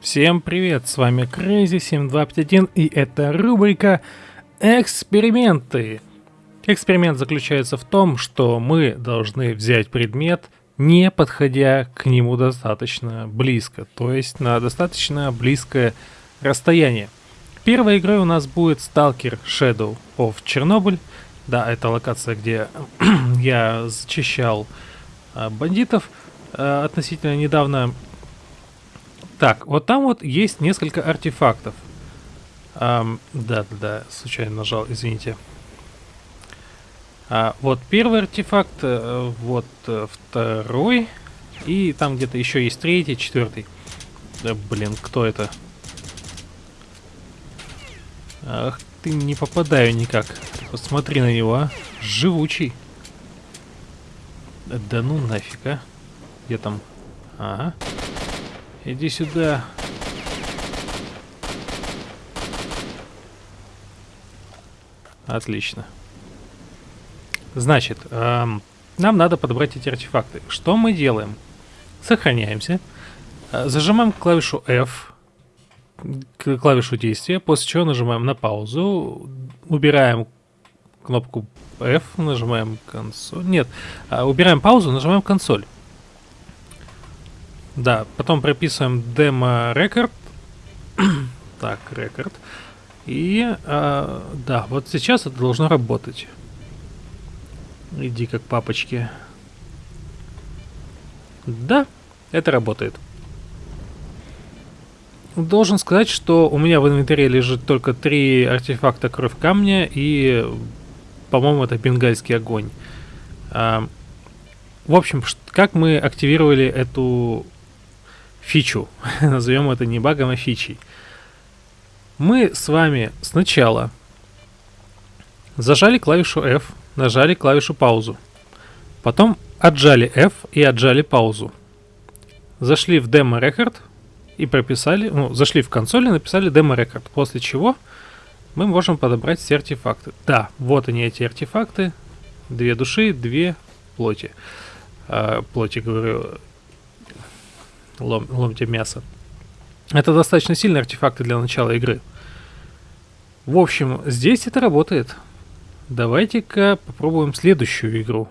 Всем привет, с вами Crazy7251 и это рубрика «Эксперименты». Эксперимент заключается в том, что мы должны взять предмет, не подходя к нему достаточно близко, то есть на достаточно близкое расстояние. Первой игрой у нас будет Stalker Shadow of Chernobyl. Да, это локация, где я зачищал а, бандитов. А, относительно недавно так, вот там вот есть несколько артефактов. да, да, да, случайно нажал, извините. А, вот первый артефакт, э, вот э, второй, и там где-то еще есть третий, четвертый. Да, блин, кто это? Ах, ты не попадаю никак. Посмотри на него, а. Живучий. Да ну нафиг, а. Где там? Ага. Иди сюда. Отлично. Значит, эм, нам надо подобрать эти артефакты. Что мы делаем? Сохраняемся. Э, зажимаем клавишу F, клавишу действия, после чего нажимаем на паузу, убираем кнопку F, нажимаем консоль. Нет, э, убираем паузу, нажимаем консоль. Да, потом прописываем демо рекорд. так, рекорд. И э, да, вот сейчас это должно работать. Иди как папочки. Да, это работает. Должен сказать, что у меня в инвентаре лежит только три артефакта кровь камня и, по-моему, это бенгальский огонь. А, в общем, как мы активировали эту фичу. Назовем это не багом, а фичей. Мы с вами сначала зажали клавишу F, нажали клавишу паузу. Потом отжали F и отжали паузу. Зашли в демо рекорд и прописали, ну, зашли в консоль и написали демо рекорд. После чего мы можем подобрать все артефакты. Да, вот они эти артефакты. Две души, две плоти. А, плоти, говорю, лом, ломте мясо. Это достаточно сильные артефакты для начала игры. В общем, здесь это работает. Давайте-ка попробуем следующую игру.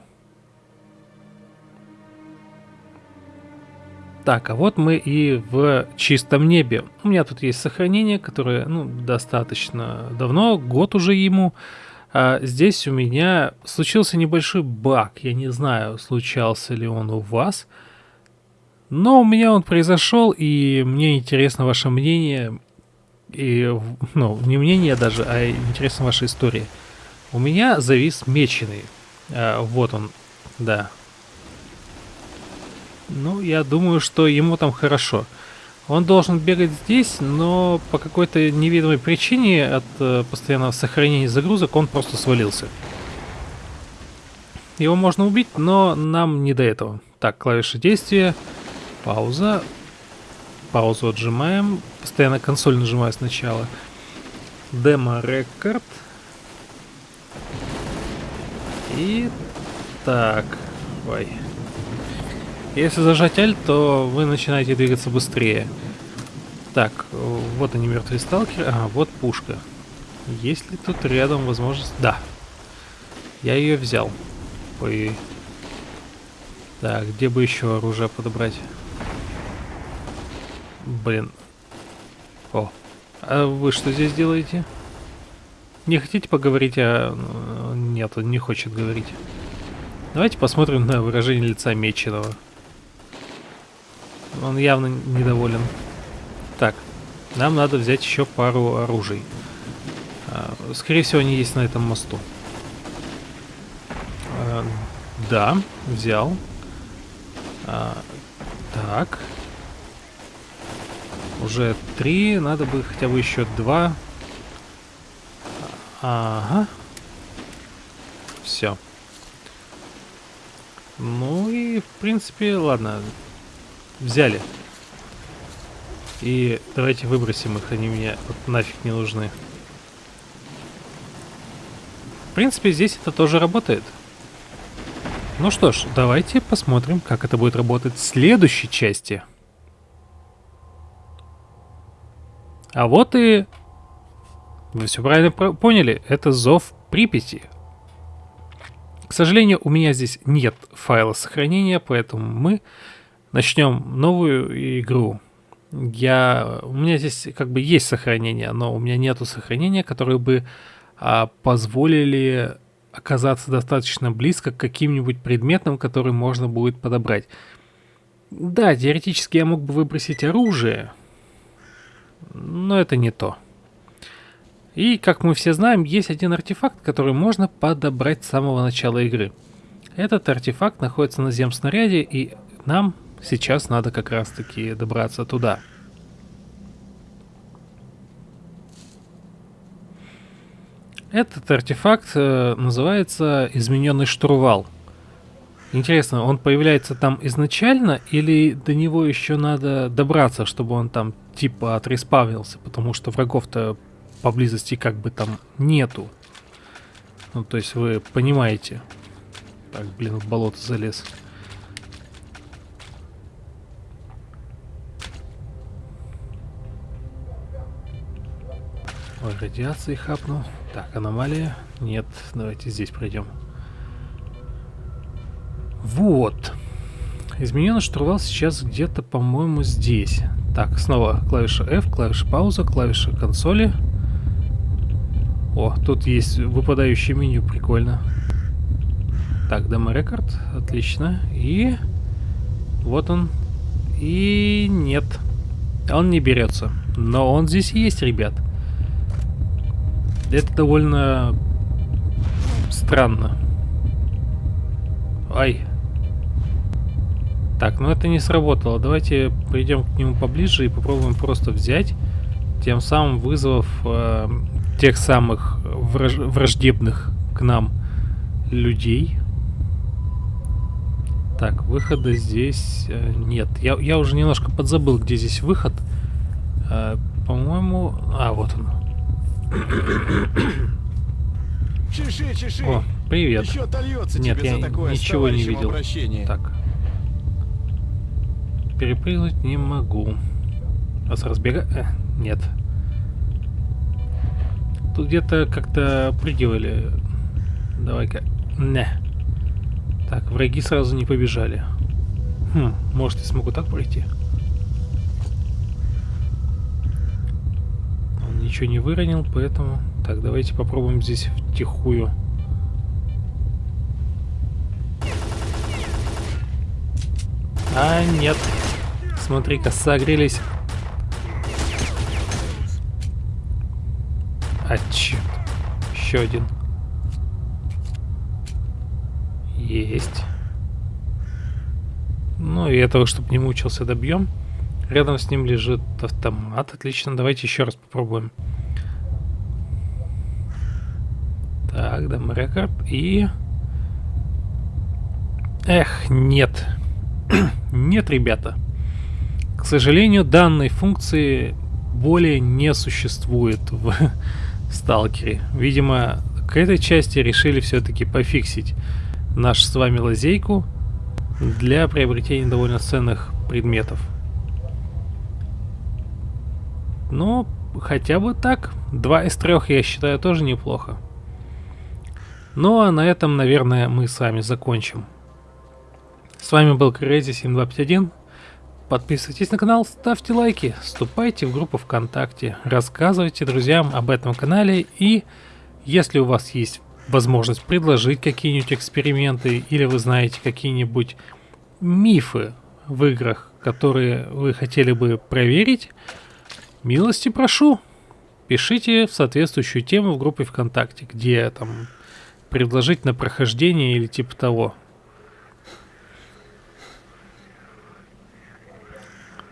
Так, а вот мы и в чистом небе. У меня тут есть сохранение, которое ну, достаточно давно, год уже ему. А здесь у меня случился небольшой баг. Я не знаю, случался ли он у вас. Но у меня он произошел, и мне интересно ваше мнение. И, ну, не мнение даже, а интересна ваша история. У меня завис меченый. А, вот он, да. Ну, я думаю, что ему там хорошо. Он должен бегать здесь, но по какой-то невидимой причине от э, постоянного сохранения загрузок он просто свалился. Его можно убить, но нам не до этого. Так, клавиша действия. Пауза. Паузу отжимаем. Постоянно консоль нажимаю сначала. Демо рекорд. И так. Ой. Если зажать Alt, то вы начинаете двигаться быстрее. Так, вот они мертвые сталкеры. А, вот пушка. Есть ли тут рядом возможность... Да. Я ее взял. Ой. Так, где бы еще оружие подобрать? Блин. О. А вы что здесь делаете? Не хотите поговорить, а... Нет, он не хочет говорить. Давайте посмотрим на выражение лица Меченого. Он явно недоволен. Так, нам надо взять еще пару оружий. А, скорее всего, они есть на этом мосту. А, да, взял. А, так. Уже три, надо бы хотя бы еще два. Ага. Все. Ну и, в принципе, ладно. Взяли. И давайте выбросим их, они мне вот нафиг не нужны. В принципе, здесь это тоже работает. Ну что ж, давайте посмотрим, как это будет работать в следующей части. А вот и... Вы все правильно поняли, это зов Припяти. К сожалению, у меня здесь нет файла сохранения, поэтому мы начнем новую игру. Я, у меня здесь как бы есть сохранение, но у меня нету сохранения, которые бы а, позволили оказаться достаточно близко к каким-нибудь предметам, которые можно будет подобрать. Да, теоретически я мог бы выбросить оружие, но это не то. И, как мы все знаем, есть один артефакт, который можно подобрать с самого начала игры. Этот артефакт находится на земснаряде, и нам сейчас надо как раз-таки добраться туда. Этот артефакт э, называется измененный штурвал. Интересно, он появляется там изначально или до него еще надо добраться, чтобы он там типа отреспавнился, потому что врагов-то поблизости как бы там нету. Ну, то есть вы понимаете. Так, блин, в болото залез. Ой, радиации хапнул. Так, аномалия. Нет, давайте здесь пройдем. Вот. Измененный штурвал сейчас где-то, по-моему, здесь. Так, снова клавиша F, клавиша пауза, клавиша консоли. О, тут есть выпадающее меню, прикольно. Так, демо рекорд, отлично. И вот он. И нет, он не берется. Но он здесь есть, ребят. Это довольно странно. Ай. Так, ну это не сработало. Давайте пойдем к нему поближе и попробуем просто взять, тем самым вызвав э, тех самых враж враждебных к нам людей. Так, выхода здесь э, нет. Я, я уже немножко подзабыл, где здесь выход. Э, По-моему... А, вот он. Чеши, чеши. О, привет. Еще Нет, я ничего не видел. Обращении. Так. Перепрыгнуть не могу. А с разбега... Э, нет. Тут где-то как-то прыгивали. Давай-ка. Не. Так, враги сразу не побежали. Хм, может я смогу так пройти? ничего не выронил, поэтому... Так, давайте попробуем здесь втихую. А, нет. Смотри-ка, согрелись. А, черт. Еще один. Есть. Ну и этого, чтобы не мучился, добьем. Рядом с ним лежит автомат. Отлично, давайте еще раз попробуем. Так, дам рекорд. И... Эх, нет. нет, ребята. К сожалению, данной функции более не существует в сталкере. Видимо, к этой части решили все-таки пофиксить наш с вами лазейку для приобретения довольно ценных предметов. Ну, хотя бы так. Два из трех я считаю тоже неплохо. Ну а на этом, наверное, мы с вами закончим. С вами был Crazy7251. Подписывайтесь на канал, ставьте лайки, вступайте в группу ВКонтакте, рассказывайте друзьям об этом канале и если у вас есть возможность предложить какие-нибудь эксперименты или вы знаете какие-нибудь мифы в играх, которые вы хотели бы проверить, Милости прошу. Пишите в соответствующую тему в группе ВКонтакте, где там предложить на прохождение или типа того.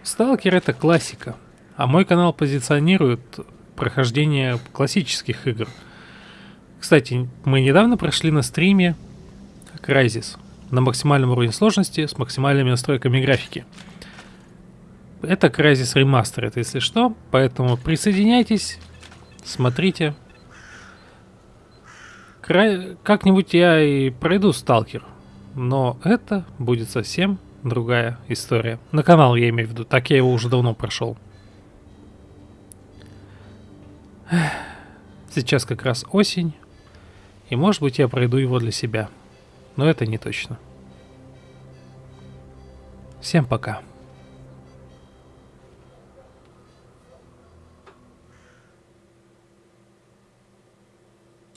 Сталкер это классика, а мой канал позиционирует прохождение классических игр. Кстати, мы недавно прошли на стриме Crysis на максимальном уровне сложности с максимальными настройками графики. Это Crysis Remastered, если что. Поэтому присоединяйтесь, смотрите. Кра... Как-нибудь я и пройду Сталкер. Но это будет совсем другая история. На канал я имею в виду, так я его уже давно прошел. Сейчас как раз осень, и может быть я пройду его для себя, но это не точно. Всем пока.